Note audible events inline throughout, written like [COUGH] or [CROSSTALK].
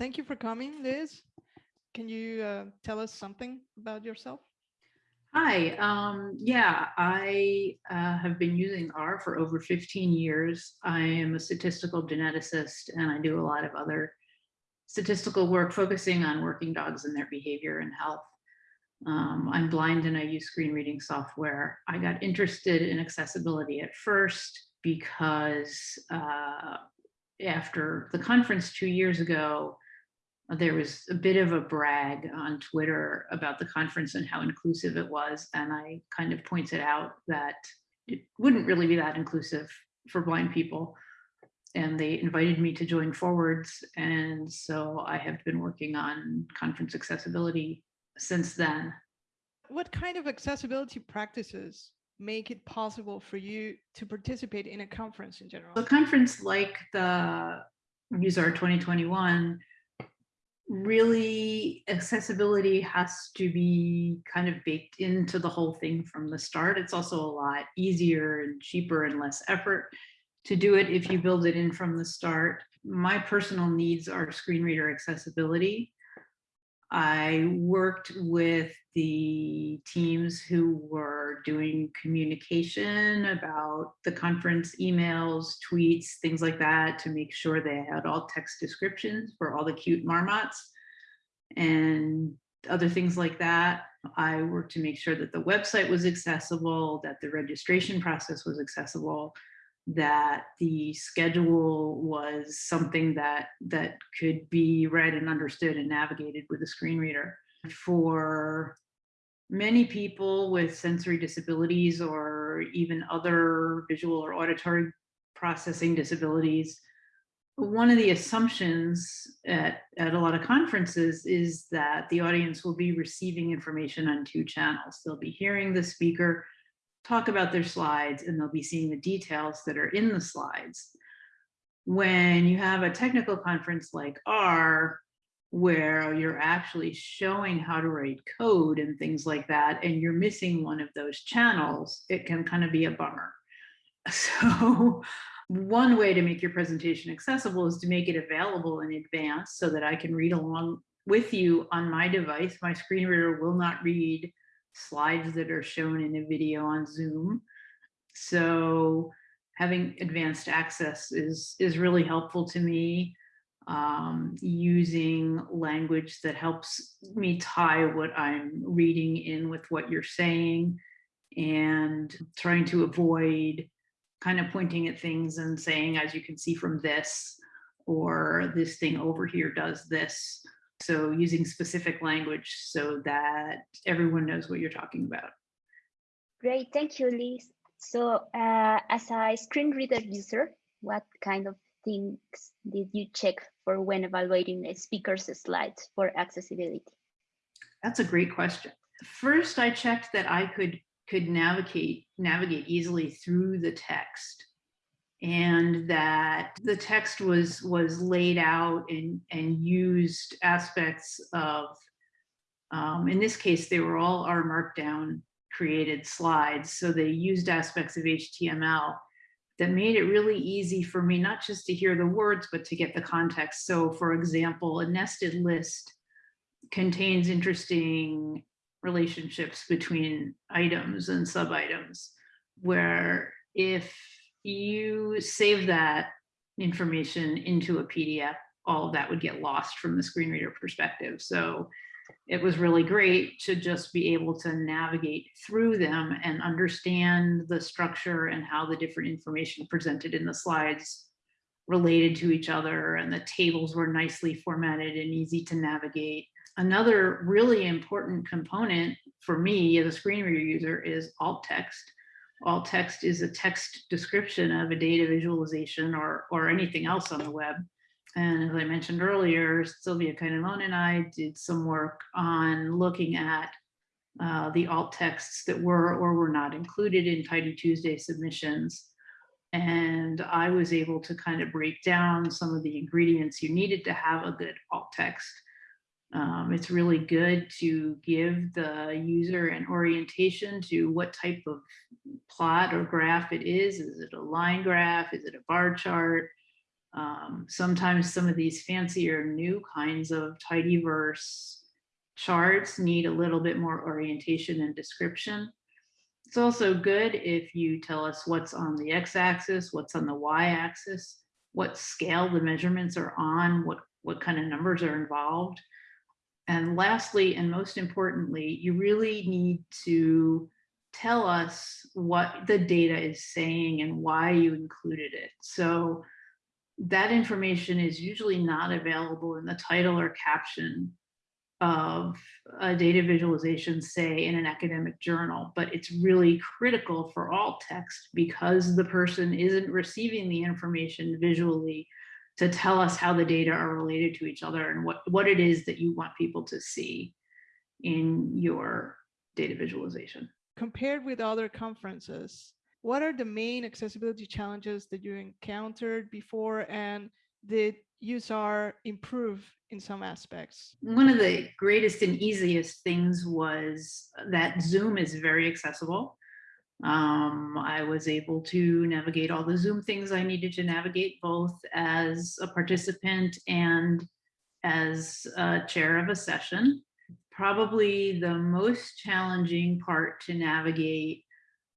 thank you for coming, Liz. Can you uh, tell us something about yourself? Hi, um, yeah, I uh, have been using R for over 15 years. I am a statistical geneticist and I do a lot of other statistical work focusing on working dogs and their behavior and health. Um, I'm blind and I use screen reading software. I got interested in accessibility at first because uh, after the conference two years ago, there was a bit of a brag on Twitter about the conference and how inclusive it was. And I kind of pointed out that it wouldn't really be that inclusive for blind people. And they invited me to join forwards. And so I have been working on conference accessibility since then. What kind of accessibility practices make it possible for you to participate in a conference in general? A conference like the useR! 2021 really accessibility has to be kind of baked into the whole thing from the start. It's also a lot easier and cheaper and less effort to do it if you build it in from the start. My personal needs are screen reader accessibility. I worked with the teams who were doing communication about the conference emails, tweets, things like that to make sure they had all text descriptions for all the cute marmots and other things like that. I worked to make sure that the website was accessible, that the registration process was accessible, that the schedule was something that that could be read and understood and navigated with a screen reader. For many people with sensory disabilities or even other visual or auditory processing disabilities, one of the assumptions at, at a lot of conferences is that the audience will be receiving information on two channels. They'll be hearing the speaker talk about their slides and they'll be seeing the details that are in the slides. When you have a technical conference like R, where you're actually showing how to write code and things like that, and you're missing one of those channels, it can kind of be a bummer. [LAUGHS] So one way to make your presentation accessible is to make it available in advance so that I can read along with you on my device. My screen reader will not read slides that are shown in a video on Zoom. So having advanced access is, is really helpful to me. Um, using language that helps me tie what I'm reading in with what you're saying and trying to avoid kind of pointing at things and saying, as you can see from this, or this thing over here does this. So using specific language so that everyone knows what you're talking about. Great, thank you, Liz. So uh, as a screen reader user, what kind of things did you check for when evaluating a speaker's slides for accessibility? That's a great question. First, I checked that I could could navigate navigate easily through the text and that the text was was laid out and and used aspects of um, in this case they were all R Markdown created slides. So they used aspects of html that made it really easy for me not just to hear the words but to get the context. So for example a nested list contains interesting relationships between items and sub items where if you save that information into a PDF, all of that would get lost from the screen reader perspective. So it was really great to just be able to navigate through them and understand the structure and how the different information presented in the slides related to each other and the tables were nicely formatted and easy to navigate. Another really important component for me as a screen reader user is alt text alt text is a text description of a data visualization or, or anything else on the web. And as I mentioned earlier, Silvia Canelón and I did some work on looking at uh, the alt texts that were or were not included in Tidy Tuesday submissions. And I was able to kind of break down some of the ingredients you needed to have a good alt text. Um, it's really good to give the user an orientation to what type of plot or graph it is. Is it a line graph? Is it a bar chart? Um, sometimes some of these fancier new kinds of tidyverse charts need a little bit more orientation and description. It's also good if you tell us what's on the x-axis, what's on the y-axis, what scale the measurements are on, what, what kind of numbers are involved. And lastly, and most importantly, you really need to tell us what the data is saying and why you included it. So that information is usually not available in the title or caption of a data visualization, say in an academic journal, but it's really critical for alt text because the person isn't receiving the information visually to tell us how the data are related to each other and what, what it is that you want people to see in your data visualization. Compared with other conferences, what are the main accessibility challenges that you encountered before and did useR! improve in some aspects? One of the greatest and easiest things was that Zoom is very accessible. Um, I was able to navigate all the Zoom things I needed to navigate both as a participant and as a chair of a session. Probably the most challenging part to navigate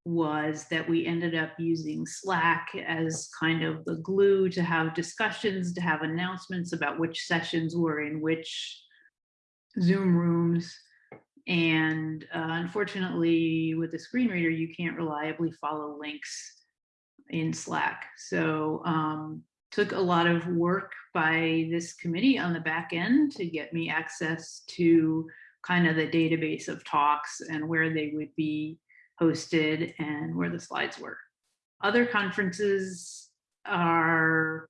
was that we ended up using Slack as kind of the glue to have discussions, to have announcements about which sessions were in which Zoom rooms. And uh, unfortunately, with the screen reader, you can't reliably follow links in Slack. So um, took a lot of work by this committee on the back end to get me access to kind of the database of talks and where they would be hosted and where the slides were. Other conferences are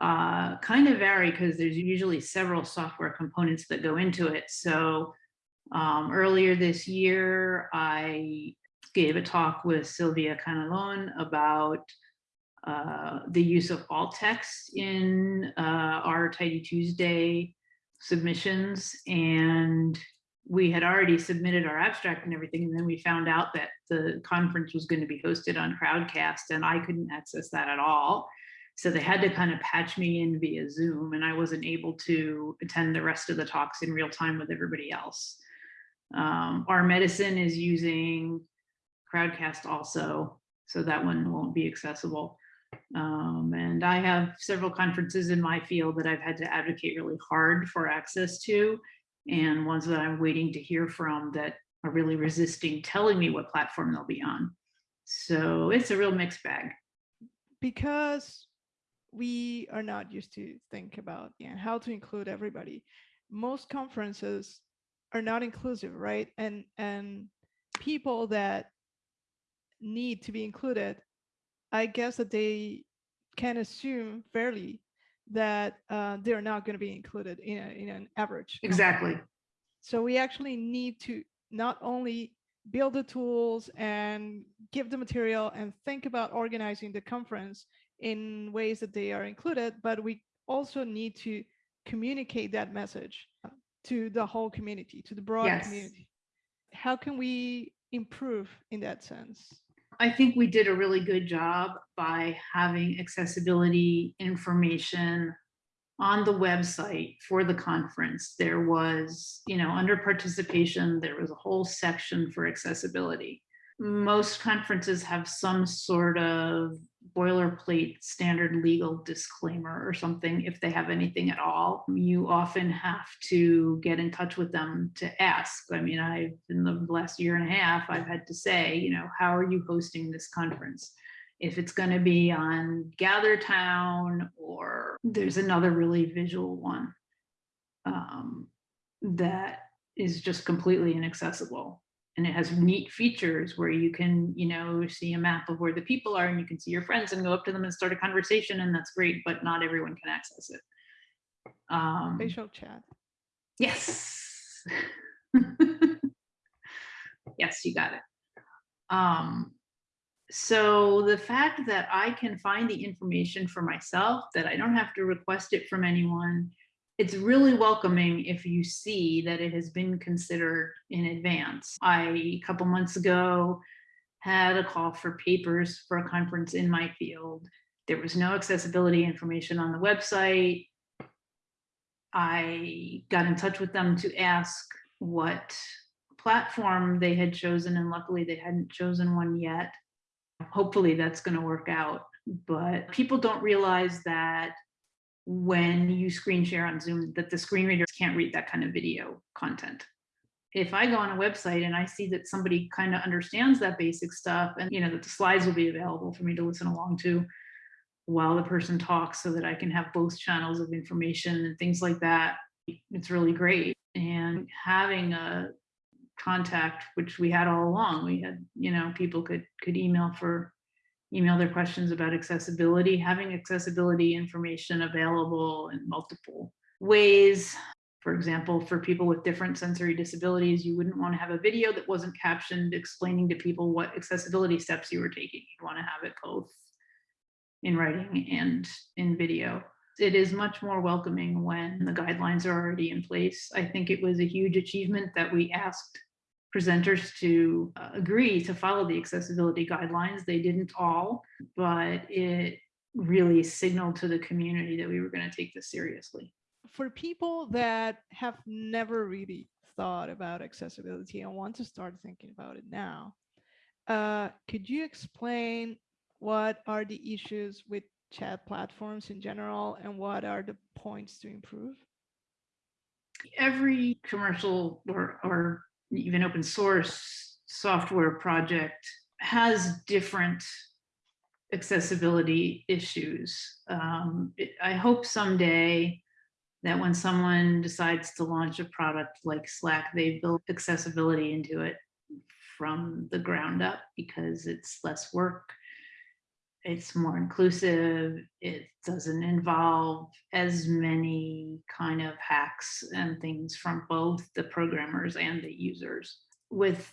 uh, kind of vary because there's usually several software components that go into it. So um, earlier this year, I gave a talk with Silvia Canelón about uh, the use of alt text in uh, our Tidy Tuesday submissions. And we had already submitted our abstract and everything, and then we found out that the conference was going to be hosted on Crowdcast, and I couldn't access that at all. So they had to kind of patch me in via Zoom, and I wasn't able to attend the rest of the talks in real time with everybody else. Um, R/Medicine is using Crowdcast also, so that one won't be accessible. Um, and I have several conferences in my field that I've had to advocate really hard for access to, and ones that I'm waiting to hear from that are really resisting telling me what platform they'll be on. So it's a real mixed bag. Because we are not used to think about yeah, how to include everybody. Most conferences are not inclusive, right? And and people that need to be included, I guess that they can assume fairly that uh, they're not going to be included in, a, in an average. Exactly. So we actually need to not only build the tools and give the material and think about organizing the conference in ways that they are included, but we also need to communicate that message to the whole community, to the broad Yes. community. How can we improve in that sense? I think we did a really good job by having accessibility information on the website for the conference. There was, you know, under participation, there was a whole section for accessibility. Most conferences have some sort of boilerplate standard legal disclaimer or something if they have anything at all. You often have to get in touch with them to ask. I mean, I've in the last year and a half, I've had to say, you know, how are you hosting this conference? If it's going to be on Gather Town or there's another really visual one um, that is just completely inaccessible and it has neat features where you can you know see a map of where the people are and you can see your friends and go up to them and start a conversation and that's great but not everyone can access it. Um Spatial chat. yes. [LAUGHS] Yes you got it. Um so the fact that i can find the information for myself that i don't have to request it from anyone it's really welcoming if you see that it has been considered in advance. I, a couple months ago, had a call for papers for a conference in my field. There was no accessibility information on the website. I got in touch with them to ask what platform they had chosen, and luckily they hadn't chosen one yet. Hopefully that's going to work out, but people don't realize that when you screen share on Zoom, that the screen readers can't read that kind of video content. If I go on a website and I see that somebody kind of understands that basic stuff and you know that the slides will be available for me to listen along to while the person talks so that I can have both channels of information and things like that, it's really great. And having a contact, which we had all along, we had, you know, people could could email for email their questions about accessibility, having accessibility information available in multiple ways. For example, for people with different sensory disabilities, you wouldn't want to have a video that wasn't captioned explaining to people what accessibility steps you were taking. You'd want to have it both in writing and in video. It is much more welcoming when the guidelines are already in place. I think it was a huge achievement that we asked presenters to uh, agree to follow the accessibility guidelines. They didn't all, but it really signaled to the community that we were going to take this seriously. For people that have never really thought about accessibility and want to start thinking about it now, uh, could you explain what are the issues with chat platforms in general and what are the points to improve? Every commercial or, or even open source software project has different accessibility issues. Um, it, I hope someday that when someone decides to launch a product like Slack, they build accessibility into it from the ground up because it's less work. It's more inclusive. It doesn't involve as many kind of hacks and things from both the programmers and the users. With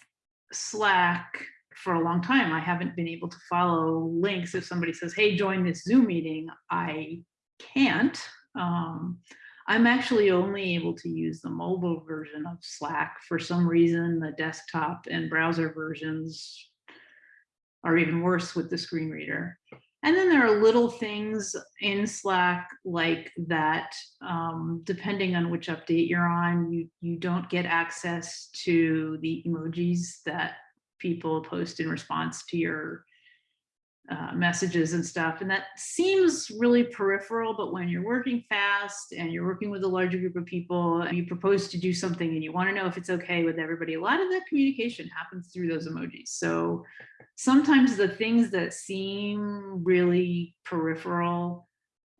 Slack, for a long time, I haven't been able to follow links. If somebody says, hey, join this Zoom meeting, I can't. Um, I'm actually only able to use the mobile version of Slack. For some reason, the desktop and browser versions are even worse with the screen reader. And then there are little things in Slack like that, um, depending on which update you're on, you, you don't get access to the emojis that people post in response to your uh, messages and stuff. And that seems really peripheral, but when you're working fast and you're working with a larger group of people, and you propose to do something and you want to know if it's okay with everybody, a lot of that communication happens through those emojis. So sometimes the things that seem really peripheral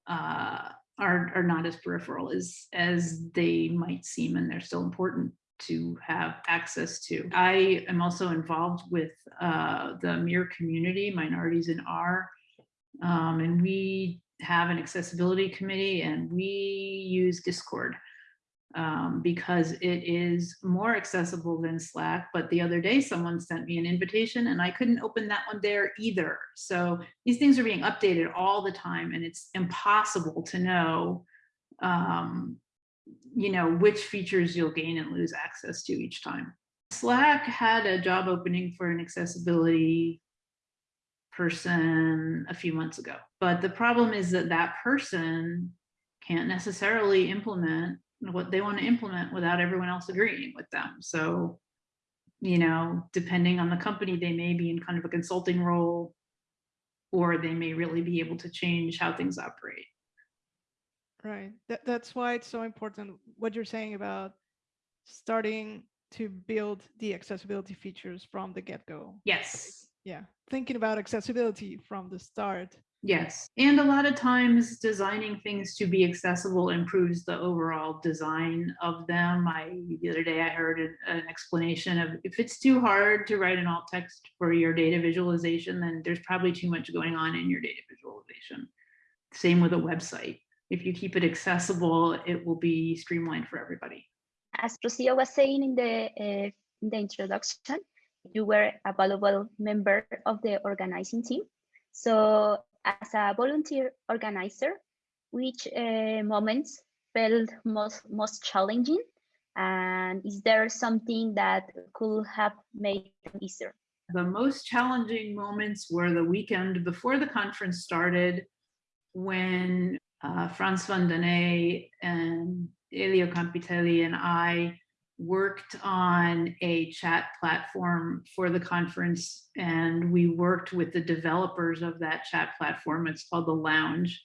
uh, are, are not as peripheral as, as they might seem, and they're still important to have access to. I am also involved with uh, the MIR community, Minorities in R, um, and we have an accessibility committee and we use Discord um, because it is more accessible than Slack. But the other day, someone sent me an invitation and I couldn't open that one there either. So these things are being updated all the time and it's impossible to know um, you know, which features you'll gain and lose access to each time. Slack had a job opening for an accessibility person a few months ago. But the problem is that that person can't necessarily implement what they want to implement without everyone else agreeing with them. So, you know, depending on the company, they may be in kind of a consulting role or they may really be able to change how things operate. Right. That, that's why it's so important what you're saying about starting to build the accessibility features from the get-go. Yes. Yeah. Thinking about accessibility from the start. Yes. And a lot of times designing things to be accessible improves the overall design of them. I the other day I heard an, an explanation of if it's too hard to write an alt text for your data visualization, then there's probably too much going on in your data visualization. Same with a website if you keep it accessible, it will be streamlined for everybody. As Rocio was saying in the, uh, in the introduction, you were a valuable member of the organizing team. So as a volunteer organizer, which uh, moments felt most, most challenging? And is there something that could have made it easier? The most challenging moments were the weekend before the conference started when uh, Frans van Dunné and Elio Campitelli and I worked on a chat platform for the conference and we worked with the developers of that chat platform. It's called the Lounge.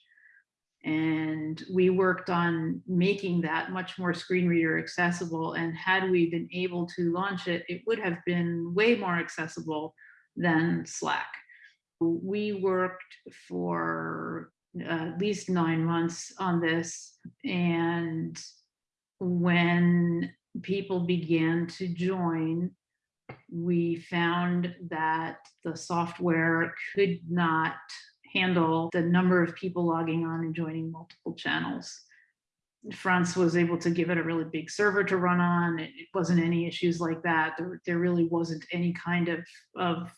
And we worked on making that much more screen reader accessible. And had we been able to launch it, it would have been way more accessible than Slack. We worked for at least nine months on this. And when people began to join, we found that the software could not handle the number of people logging on and joining multiple channels. Frans was able to give it a really big server to run on. It, wasn't any issues like that. There, there really wasn't any kind of, of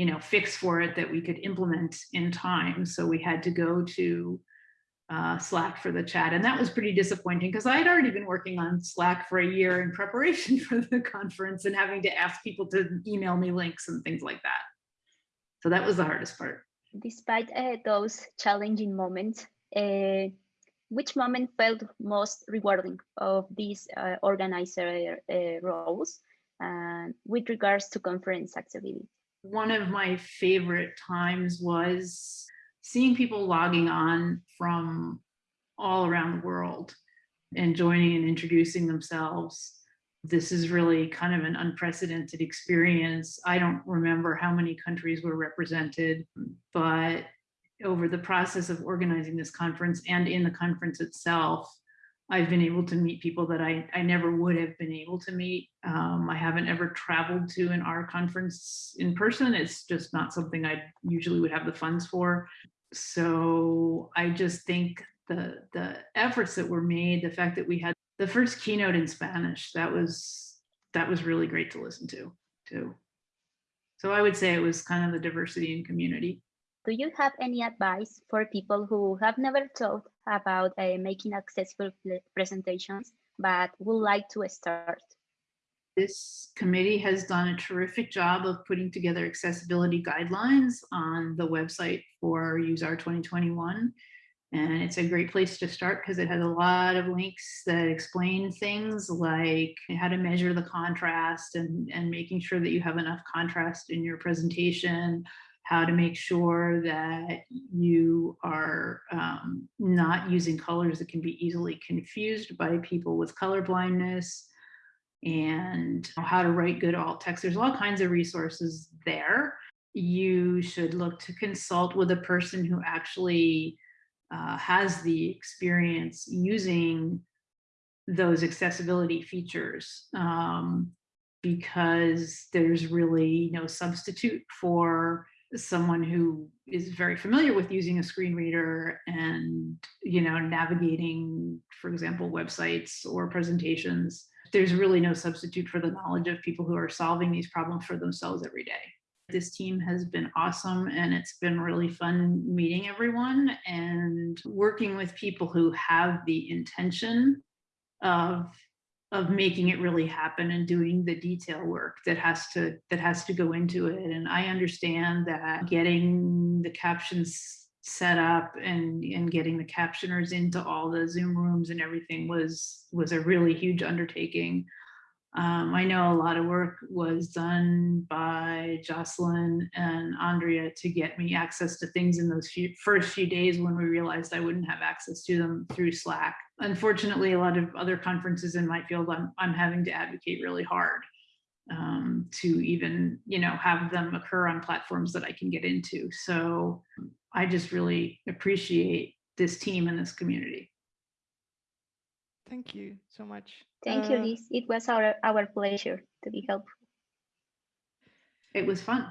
you know, fix for it that we could implement in time. So we had to go to uh, Slack for the chat. And that was pretty disappointing because I had already been working on Slack for a year in preparation [LAUGHS] for the conference and having to ask people to email me links and things like that. So that was the hardest part. Despite uh, those challenging moments, uh, which moment felt most rewarding of these uh, organizer uh, roles uh, with regards to conference accessibility? One of my favorite times was seeing people logging on from all around the world and joining and introducing themselves. This is really kind of an unprecedented experience. I don't remember how many countries were represented, but over the process of organizing this conference and in the conference itself, I've been able to meet people that I, I never would have been able to meet. Um, I haven't ever traveled to an R conference in person. It's just not something I usually would have the funds for. So I just think the, the efforts that were made, the fact that we had the first keynote in Spanish, that was, that was really great to listen to too. So I would say it was kind of the diversity in community. Do you have any advice for people who have never thought about uh, making accessible presentations, but would like to start? This committee has done a terrific job of putting together accessibility guidelines on the website for useR! 2021. And it's a great place to start because it has a lot of links that explain things like how to measure the contrast and, and making sure that you have enough contrast in your presentation, how to make sure that you are um, not using colors that can be easily confused by people with color blindness and how to write good alt text. There's all kinds of resources there. You should look to consult with a person who actually uh, has the experience using those accessibility features um, because there's really no substitute for someone who is very familiar with using a screen reader and you know navigating for example websites or presentations there's really no substitute for the knowledge of people who are solving these problems for themselves every day. This team has been awesome and it's been really fun meeting everyone and working with people who have the intention of of making it really happen and doing the detail work that has to that has to go into it. And i understand that mm-hmm. getting the captions set up and and getting the captioners into all the zoom rooms and everything was was a really huge undertaking um, I know a lot of work was done by Jocelyn and Andrea to get me access to things in those few, first few days when we realized I wouldn't have access to them through Slack. Unfortunately, a lot of other conferences in my field, I'm, I'm having to advocate really hard um, to even, you know, have them occur on platforms that I can get into. So I just really appreciate this team and this community. Thank you so much. Thank you, Uh, Liz. It was our, our pleasure to be helpful. It was fun.